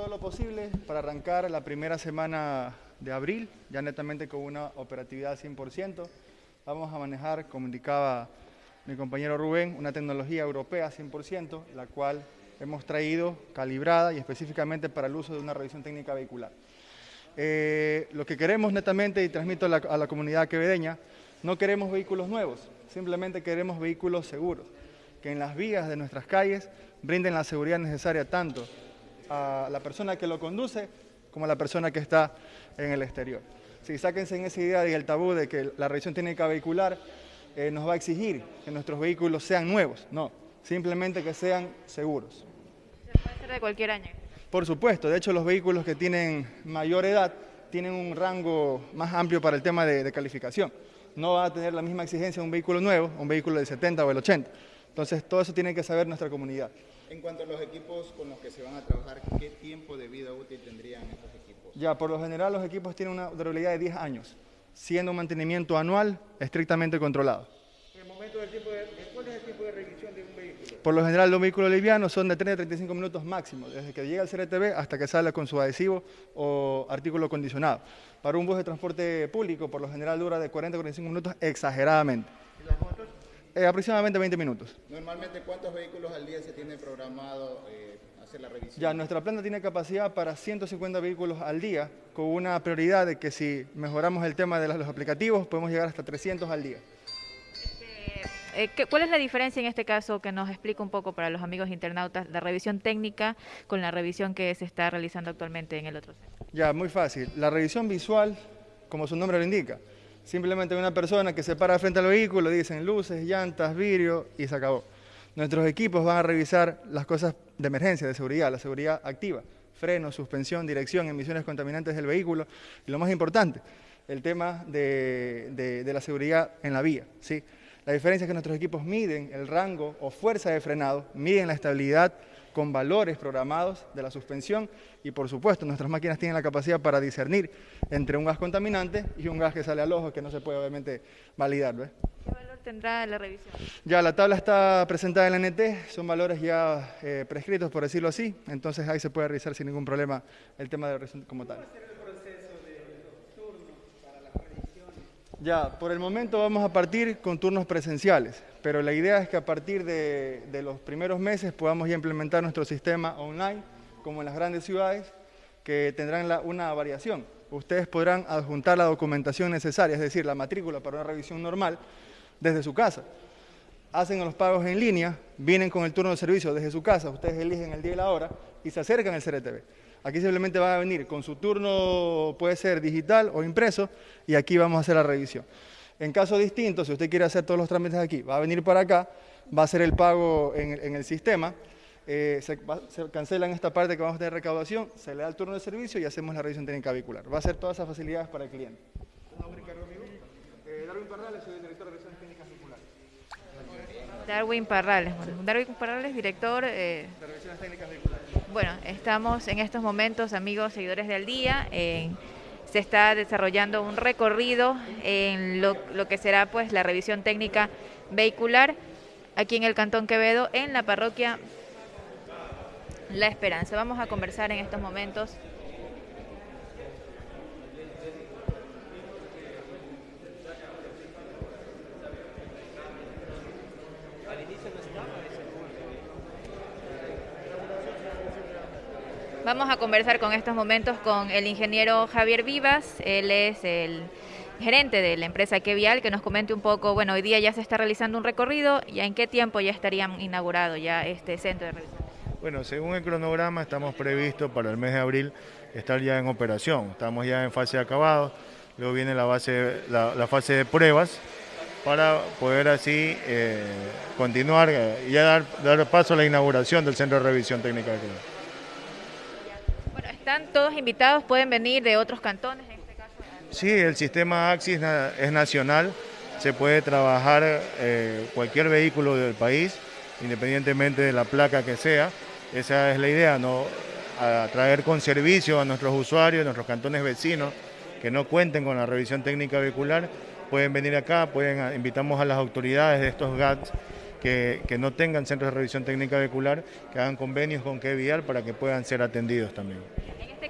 todo lo posible para arrancar la primera semana de abril, ya netamente con una operatividad 100%. Vamos a manejar, como indicaba mi compañero Rubén, una tecnología europea 100%, la cual hemos traído calibrada y específicamente para el uso de una revisión técnica vehicular. Eh, lo que queremos netamente, y transmito a la, a la comunidad quevedeña, no queremos vehículos nuevos, simplemente queremos vehículos seguros, que en las vías de nuestras calles brinden la seguridad necesaria tanto a la persona que lo conduce como a la persona que está en el exterior. Si sáquense en esa idea y el tabú de que la revisión técnica vehicular eh, nos va a exigir que nuestros vehículos sean nuevos, no, simplemente que sean seguros. ¿Se puede ser de cualquier año? Por supuesto, de hecho los vehículos que tienen mayor edad tienen un rango más amplio para el tema de, de calificación. No va a tener la misma exigencia un vehículo nuevo, un vehículo del 70 o el 80. Entonces todo eso tiene que saber nuestra comunidad. En cuanto a los equipos con los que se van a trabajar, ¿qué tiempo de vida útil tendrían estos equipos? Ya, por lo general los equipos tienen una durabilidad de 10 años, siendo un mantenimiento anual estrictamente controlado. En el momento del tiempo de, ¿Cuál es el tiempo de revisión de un vehículo? Por lo general los vehículos livianos son de 30 a 35 minutos máximo, desde que llega el CRTV hasta que sale con su adhesivo o artículo acondicionado. Para un bus de transporte público, por lo general dura de 40 a 45 minutos exageradamente. ¿Y las motos? Eh, aproximadamente 20 minutos. Normalmente, ¿cuántos vehículos al día se tiene programado eh, hacer la revisión? Ya, nuestra planta tiene capacidad para 150 vehículos al día, con una prioridad de que si mejoramos el tema de los aplicativos, podemos llegar hasta 300 al día. Eh, ¿qué- ¿Cuál es la diferencia en este caso que nos explica un poco para los amigos internautas la revisión técnica con la revisión que se está realizando actualmente en el otro centro? Ya, muy fácil. La revisión visual, como su nombre lo indica, simplemente una persona que se para frente al vehículo, dicen luces, llantas, vidrio y se acabó. Nuestros equipos van a revisar las cosas de emergencia, de seguridad, la seguridad activa, freno, suspensión, dirección, emisiones contaminantes del vehículo y lo más importante, el tema de, de- la seguridad en la vía. ¿sí? La diferencia es que nuestros equipos miden el rango o fuerza de frenado, miden la estabilidad con valores programados de la suspensión y por supuesto nuestras máquinas tienen la capacidad para discernir entre un gas contaminante y un gas que sale al ojo que no se puede obviamente validar. ¿ves? ¿Qué valor tendrá la revisión? Ya la tabla está presentada en la NT, son valores ya eh, prescritos por decirlo así, entonces ahí se puede revisar sin ningún problema el tema de la revisión como tal. Ya, por el momento vamos a partir con turnos presenciales, pero la idea es que a partir de, los primeros meses podamos ya implementar nuestro sistema online, como en las grandes ciudades, que tendrán una variación. Ustedes podrán adjuntar la documentación necesaria, es decir, la matrícula para una revisión normal, desde su casa. Hacen los pagos en línea, vienen con el turno de servicio desde su casa, ustedes eligen el día y la hora y se acercan al CRTV. Aquí simplemente van a venir con su turno, puede ser digital o impreso, y aquí vamos a hacer la revisión. En caso distinto, si usted quiere hacer todos los trámites aquí, va a venir para acá, va a hacer el pago en, el- sistema, eh, se, va- se cancela en esta parte que vamos a tener recaudación, se le da el turno de servicio y hacemos la revisión técnica vehicular. Va a ser todas esas facilidades para el cliente. Eh, Darwin Parrales, soy el director de revisiones técnicas vehiculares. Darwin Parrales. Darwin Parrales, director. eh, De revisiones técnicas vehiculares. Bueno, estamos en estos momentos, amigos seguidores del día, en- se está desarrollando un recorrido en lo, lo que será pues la revisión técnica vehicular aquí en el Cantón Quevedo, en la parroquia La Esperanza. Vamos a conversar en estos momentos. Vamos a conversar con estos momentos con el ingeniero Javier Vivas, él es el gerente de la empresa Kevial, que nos comente un poco, bueno, hoy día ya se está realizando un recorrido, ya en qué tiempo ya estarían inaugurado ya este centro de revisión. Bueno, según el cronograma estamos previstos para el mes de abril estar ya en operación. Estamos ya en fase de acabado, luego viene la, base, la, fase de pruebas para poder así eh, continuar eh, y ya dar, dar paso a la inauguración del Centro de Revisión Técnica de Clima. Están todos invitados, pueden venir de otros cantones en este caso. Sí, el sistema AXIS na- es nacional, se puede trabajar eh, cualquier vehículo del país, independientemente de la placa que sea. Esa es la idea, ¿no? A traer con servicio a nuestros usuarios, a nuestros cantones vecinos que no cuenten con la revisión técnica vehicular, pueden venir acá, pueden, invitamos a las autoridades de estos GATS que, que no tengan centros de revisión técnica vehicular, que hagan convenios con qué vial para que puedan ser atendidos también.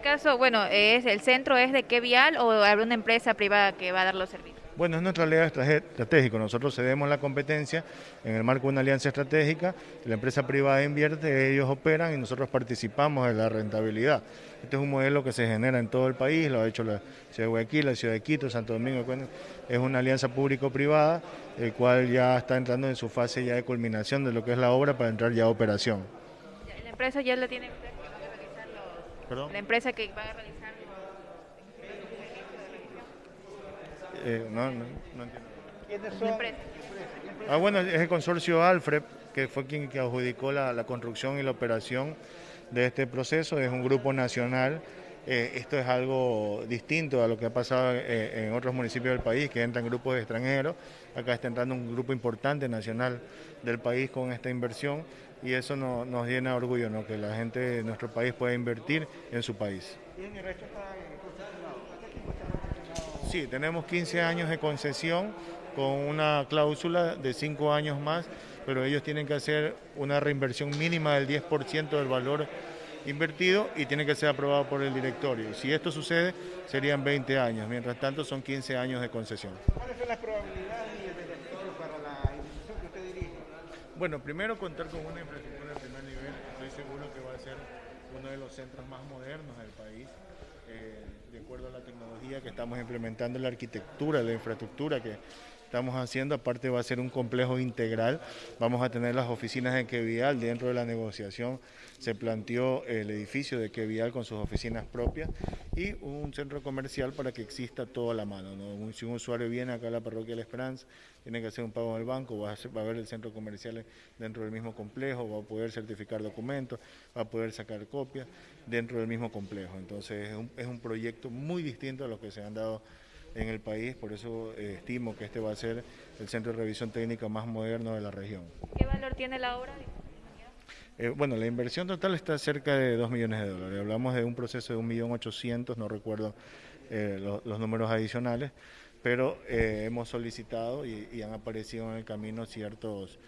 Este caso, bueno, es el centro es de qué vial o habrá una empresa privada que va a dar los servicios. Bueno, es nuestra aliado estratégico. Nosotros cedemos la competencia en el marco de una alianza estratégica. La empresa privada invierte, ellos operan y nosotros participamos en la rentabilidad. Este es un modelo que se genera en todo el país, lo ha hecho la ciudad de Guayaquil, la ciudad de Quito, Santo Domingo. Es una alianza público-privada, el cual ya está entrando en su fase ya de culminación de lo que es la obra para entrar ya a operación. ¿La empresa ya la tiene? ¿Perdón? La empresa que va a realizar Eh, no, no, no entiendo. ¿Quiénes son? Ah, bueno, es el consorcio Alfred, que fue quien que adjudicó la, la construcción y la operación de este proceso. Es un grupo nacional. Eh, esto es algo distinto a lo que ha pasado eh, en otros municipios del país, que entran grupos extranjeros. Acá está entrando un grupo importante nacional del país con esta inversión y eso no, nos llena de orgullo, ¿no? que la gente de nuestro país pueda invertir en su país. ¿Y el resto está Sí, tenemos 15 años de concesión con una cláusula de 5 años más, pero ellos tienen que hacer una reinversión mínima del 10% del valor invertido y tiene que ser aprobado por el directorio. Si esto sucede, serían 20 años, mientras tanto son 15 años de concesión. ¿Cuáles son las probabilidades y el beneficio para la institución que usted dirige? Bueno, primero contar con una infraestructura de primer nivel, estoy seguro que va a ser uno de los centros más modernos del país. Eh, de acuerdo a la tecnología que estamos implementando, la arquitectura, la infraestructura que estamos haciendo, aparte va a ser un complejo integral, vamos a tener las oficinas de Quevial, dentro de la negociación se planteó el edificio de Quevial con sus oficinas propias y un centro comercial para que exista todo a la mano. Si un usuario viene acá a la parroquia de la Esperanza, tiene que hacer un pago en el banco, va a, va a ver el centro comercial dentro del mismo complejo, va a poder certificar documentos, va a poder sacar copias dentro del mismo complejo. Entonces es un, es un proyecto muy distinto a los que se han dado en el país, por eso eh, estimo que este va a ser el centro de revisión técnica más moderno de la región. ¿Qué valor tiene la obra? Eh, bueno, la inversión total está cerca de 2 millones de dólares. Hablamos de un proceso de 1.800.000, no recuerdo eh, lo, los números adicionales, pero eh, hemos solicitado y, y, han aparecido en el camino ciertos,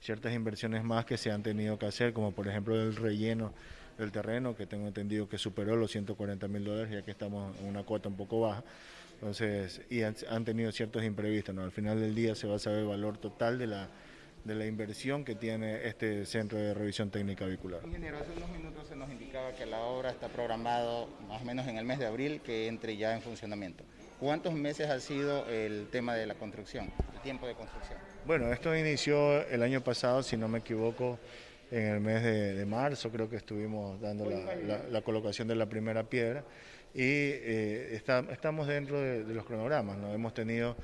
ciertas inversiones más que se han tenido que hacer, como por ejemplo el relleno del terreno, que tengo entendido que superó los 140 mil dólares, ya que estamos en una cuota un poco baja. Entonces, y han, han tenido ciertos imprevistos, ¿no? Al final del día se va a saber el valor total de la, de la inversión que tiene este centro de revisión técnica vehicular. Ingeniero, hace unos minutos se nos indicaba que la obra está programado más o menos en el mes de abril que entre ya en funcionamiento. ¿Cuántos meses ha sido el tema de la construcción, el tiempo de construcción? Bueno, esto inició el año pasado, si no me equivoco, en el mes de, marzo, creo que estuvimos dando la, colocación de la primera piedra y eh, estamos dentro de, los cronogramas, ¿no? hemos tenido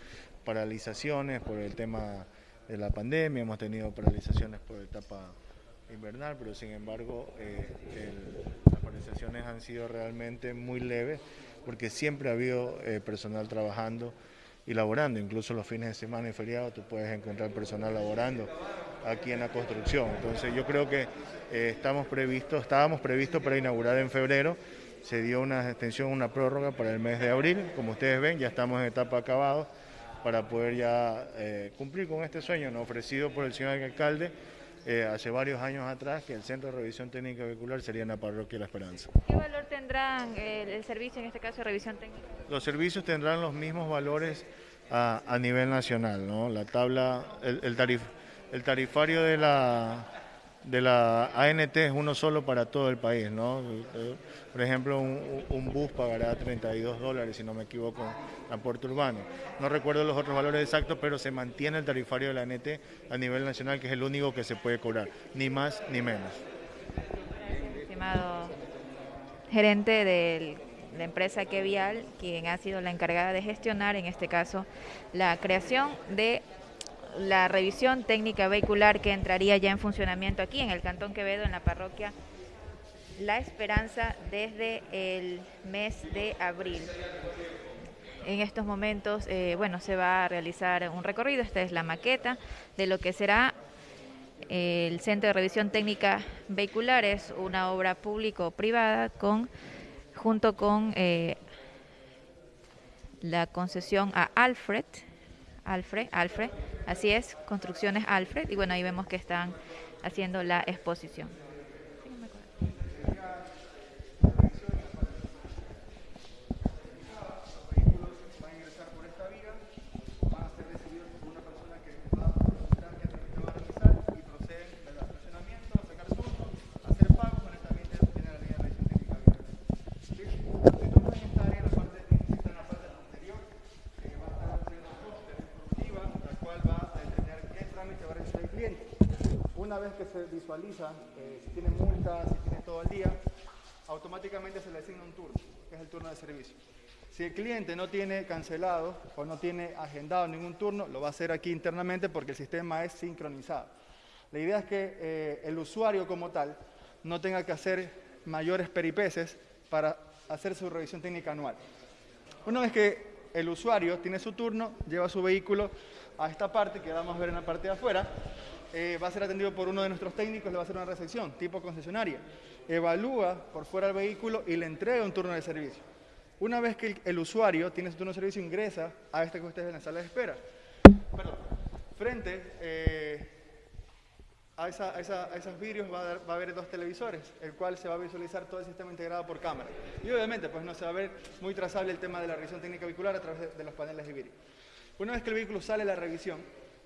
paralizaciones por el tema de la pandemia, hemos tenido paralizaciones por etapa invernal, pero sin embargo eh, las paralizaciones han sido realmente muy leves porque siempre ha habido eh, personal trabajando y laborando, incluso los fines de semana y feriados tú puedes encontrar personal laborando aquí en la construcción. Entonces yo creo que eh, estamos previstos, estábamos previstos para inaugurar en febrero, se dio una extensión, una prórroga para el mes de abril, como ustedes ven, ya estamos en etapa acabado para poder ya eh, cumplir con este sueño ¿no? ofrecido por el señor alcalde eh, hace varios años atrás, que el Centro de Revisión Técnica Vehicular sería en la parroquia La Esperanza. ¿Qué valor tendrán el, el servicio, en este caso de revisión técnica? Los servicios tendrán los mismos valores a, a nivel nacional, ¿no? La tabla, el, el, tarif, el tarifario de la de la ANT es uno solo para todo el país, ¿no? Por ejemplo, un, bus pagará 32 dólares, si no me equivoco, Puerto Urbano. No recuerdo los otros valores exactos, pero se mantiene el tarifario de la ANT a nivel nacional, que es el único que se puede cobrar, ni más ni menos. Estimado gerente de la empresa Kevial, quien ha sido la encargada de gestionar, en este caso, la creación de la revisión técnica vehicular que entraría ya en funcionamiento aquí en el Cantón Quevedo, en la parroquia La Esperanza, desde el mes de abril. En estos momentos, eh, bueno, se va a realizar un recorrido, esta es la maqueta de lo que será el Centro de Revisión Técnica Vehicular, es una obra público-privada con, junto con eh, la concesión a Alfred, Alfred, Alfred, así es, Construcciones Alfred, y bueno, ahí vemos que están haciendo la exposición. van a ingresar por esta vía, van a ser recibidos por una persona que va a mostrar qué trámite va a realizar y proceden al estacionamiento, a sacar turnos, a hacer pagos, honestamente tiene la línea de revisión técnica abierta. ¿Sí? Los turnos en esta área, en la parte, está en la parte posterior, eh, va a estar haciendo póster instructiva, la cual va a determinar qué trámite va a realizar el cliente. Una vez que se visualiza si tiene multas, si tiene todo el día, automáticamente se le asigna un turno, que es el turno de servicio. Si el cliente no tiene cancelado o no tiene agendado ningún turno, lo va a hacer aquí internamente porque el sistema es sincronizado. La idea es que eh, el usuario como tal no tenga que hacer mayores peripeces para hacer su revisión técnica anual. Una vez que el usuario tiene su turno, lleva su vehículo a esta parte, que vamos a ver en la parte de afuera, eh, va a ser atendido por uno de nuestros técnicos, le va a hacer una recepción tipo concesionaria. Evalúa por fuera el vehículo y le entrega un turno de servicio. Una vez que el, usuario tiene su turno de servicio, ingresa a este que ustedes en la sala de espera. Perdón. Frente eh, a, esa- a esa- a esos vidrios va a, dar- haber dos televisores, el cual se va a visualizar todo el sistema integrado por cámara. Y obviamente, pues no se va a ver muy trazable el tema de la revisión técnica vehicular a través de, de los paneles de vidrio. Una vez que el vehículo sale de la revisión,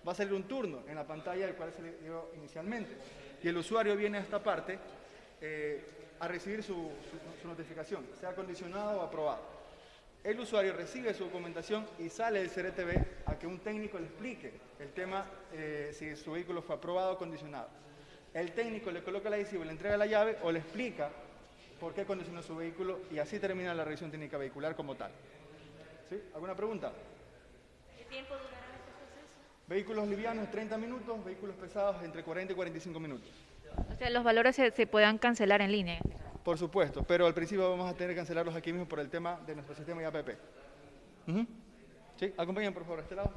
va a salir un turno en la pantalla del cual se le dio inicialmente. Y el usuario viene a esta parte eh, a recibir su, notificación, sea condicionado o aprobado. El usuario recibe su documentación y sale del CRTV a que un técnico le explique el tema eh, si su vehículo fue aprobado o condicionado. El técnico le coloca la adhesivo, le entrega la llave o le explica por qué condicionó su vehículo y así termina la revisión técnica vehicular como tal. ¿Sí? ¿Alguna pregunta? ¿Qué tiempo proceso? Vehículos livianos 30 minutos, vehículos pesados entre 40 y 45 minutos. O sea, los valores se, se puedan cancelar en línea. Por supuesto, pero al principio vamos a tener que cancelarlos aquí mismo por el tema de nuestro sistema IAPP. Ujú. ¿Sí? Acompañen por favor a este lado.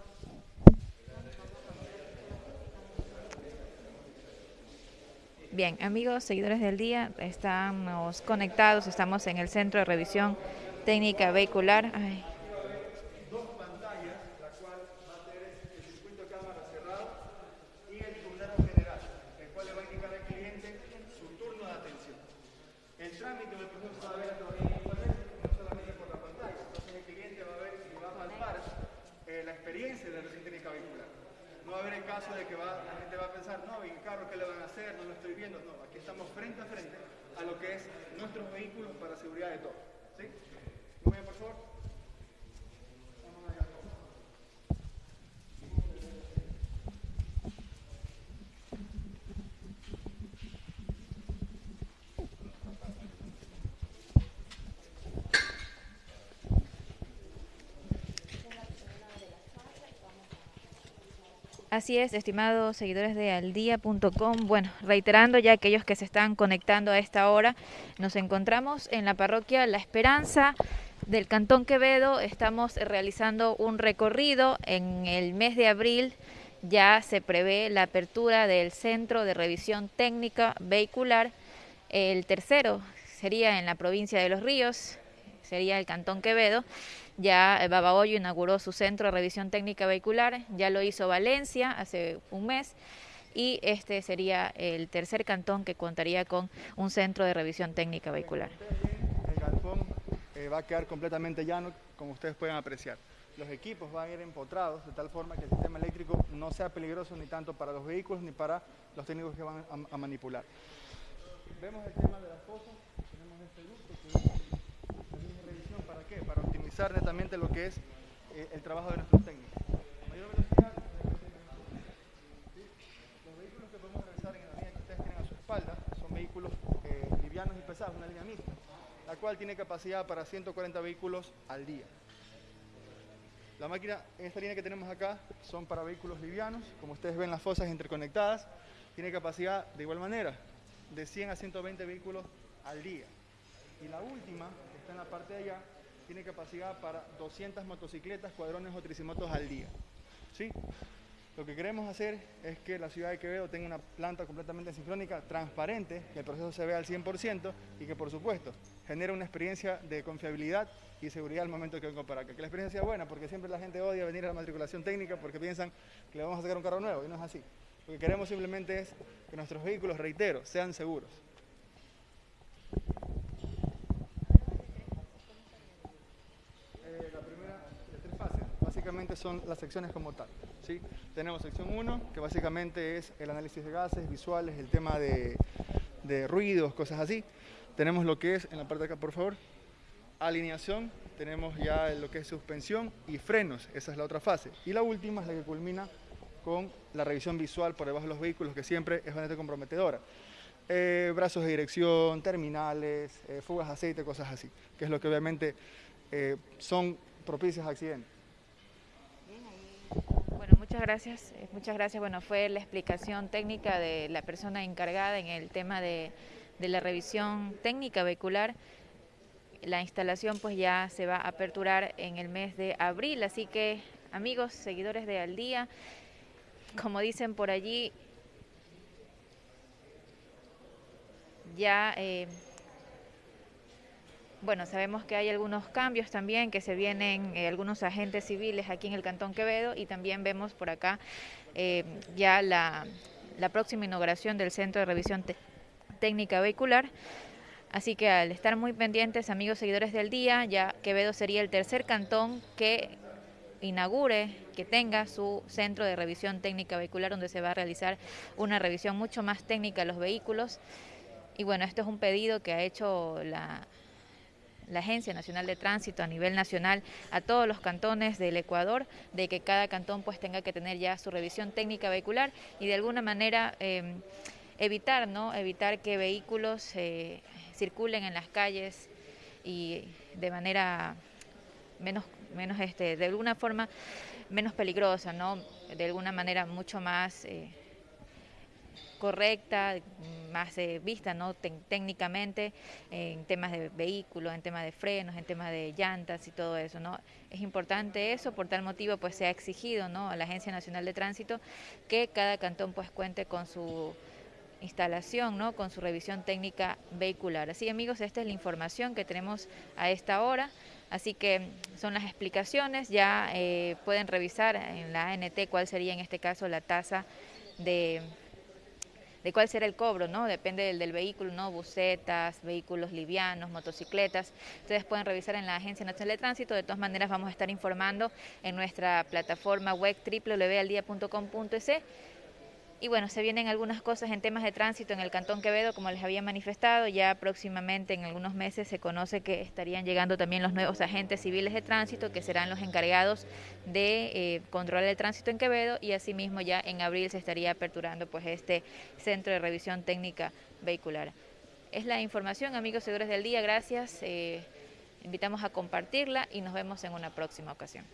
Bien, amigos, seguidores del día, estamos conectados, estamos en el Centro de Revisión Técnica Vehicular. Ay, dos pantallas, la cual va a tener el circuito de cámara cerrado y el tablero general, el cual le va a indicar al cliente su turno de atención. El trámite del proceso se va a ver a través de internet, no solamente por la pantalla. Entonces el cliente va a ver y va a palpar eh, la experiencia de la revisión técnica vehicular. No va a haber el caso de que la gente va a pensar, no, ¿y el carro qué le van a hacer? No lo estoy viendo. No, aquí estamos frente a frente a lo que es nuestros vehículos para seguridad de todos. ¿Sí? Muy bien, por favor. Así es, estimados seguidores de aldía.com. Bueno, reiterando ya aquellos que se están conectando a esta hora, nos encontramos en la parroquia La Esperanza del Cantón Quevedo. Estamos realizando un recorrido en el mes de abril. Ya se prevé la apertura del Centro de Revisión Técnica Vehicular. El tercero sería en la provincia de Los Ríos, sería el Cantón Quevedo. Ya eh, Babahoyo inauguró su centro de revisión técnica vehicular, ya lo hizo Valencia hace un mes y este sería el tercer cantón que contaría con un centro de revisión técnica vehicular. El galpón eh, va a quedar completamente llano, como ustedes pueden apreciar. Los equipos van a ir empotrados de tal forma que el sistema eléctrico no sea peligroso ni tanto para los vehículos ni para los técnicos que van a, manipular. Vemos el tema de las fosas, tenemos este ducto que es la línea de revisión, ¿para qué? Para optimizar netamente lo que es eh, el trabajo de nuestros técnicos. Mayor velocidad. Los vehículos que podemos realizar en la línea que ustedes tienen a su espalda son vehículos eh, livianos y pesados, una línea mixta, la cual tiene capacidad para 140 vehículos al día. La máquina en esta línea que tenemos acá son para vehículos livianos, como ustedes ven las fosas interconectadas, tiene capacidad de igual manera de 100 a 120 vehículos al día. Y la última, que está en la parte de allá, tiene capacidad para 200 motocicletas, cuadrones o tricimotos al día. ¿Sí? Lo que queremos hacer es que la ciudad de Quevedo tenga una planta completamente sincrónica, transparente, que el proceso se vea al 100% y que por supuesto genere una experiencia de confiabilidad y seguridad al momento que vengo para acá. Que la experiencia sea buena, porque siempre la gente odia venir a la matriculación técnica porque piensan que le vamos a sacar un carro nuevo y no es así. Lo que queremos simplemente es que nuestros vehículos, reitero, sean seguros. Eh, la primera de tres fases, básicamente son las secciones como tal. ¿sí? Tenemos sección 1, que básicamente es el análisis de gases, visuales, el tema de, ruidos, cosas así. Tenemos lo que es, en la parte de acá por favor, alineación, tenemos ya lo que es suspensión y frenos, esa es la otra fase. Y la última es la que culmina con la revisión visual por debajo de los vehículos, que siempre es bastante comprometedora. Eh, brazos de dirección, terminales, eh, fugas de aceite, cosas así, que es lo que obviamente eh, son propicias a accidentes. Muchas gracias. eh, Muchas gracias. Bueno, fue la explicación técnica de la persona encargada en el tema de, de la revisión técnica vehicular. La instalación pues ya se va a aperturar en el mes de abril, así que amigos, seguidores de Al Día, como dicen por allí, ya eh, bueno, sabemos que hay algunos cambios también que se vienen, eh, algunos agentes civiles aquí en el Cantón Quevedo y también vemos por acá eh, ya la, la próxima inauguración del Centro de Revisión Técnica Vehicular. Así que al estar muy pendientes, amigos seguidores del día, ya Quevedo sería el tercer cantón que inaugure, que tenga su centro de revisión técnica vehicular donde se va a realizar una revisión mucho más técnica de los vehículos. Y bueno, esto es un pedido que ha hecho la, la Agencia Nacional de Tránsito a nivel nacional a todos los cantones del Ecuador, de que cada cantón pues tenga que tener ya su revisión técnica vehicular y de alguna manera eh, evitar, ¿no? Evitar que vehículos eh, circulen en las calles y de manera menos, menos este, de alguna forma menos peligrosa, ¿no? De alguna manera mucho más eh, correcta, más eh, vista ¿no? Técnicamente en temas de vehículos, en temas de frenos, en temas de llantas y todo eso. ¿no? Es importante eso, por tal motivo pues se ha exigido ¿no? a la Agencia Nacional de Tránsito que cada cantón pues cuente con su instalación, ¿no? con su revisión técnica vehicular. Así amigos, esta es la información que tenemos a esta hora. Así que son las explicaciones, ya eh, pueden revisar en la ANT cuál sería en este caso la tasa de, de cuál será el cobro, ¿no? Depende del, del vehículo, ¿no? Bucetas, vehículos livianos, motocicletas. Ustedes pueden revisar en la Agencia Nacional de Tránsito. De todas maneras, vamos a estar informando en nuestra plataforma web www.aldia.com.es. Y bueno, se vienen algunas cosas en temas de tránsito en el Cantón Quevedo, como les había manifestado. Ya próximamente, en algunos meses, se conoce que estarían llegando también los nuevos agentes civiles de tránsito, que serán los encargados de eh, controlar el tránsito en Quevedo. Y asimismo, ya en abril se estaría aperturando pues este centro de revisión técnica vehicular. Es la información, amigos seguidores del día. Gracias. eh, invitamos a compartirla y nos vemos en una próxima ocasión.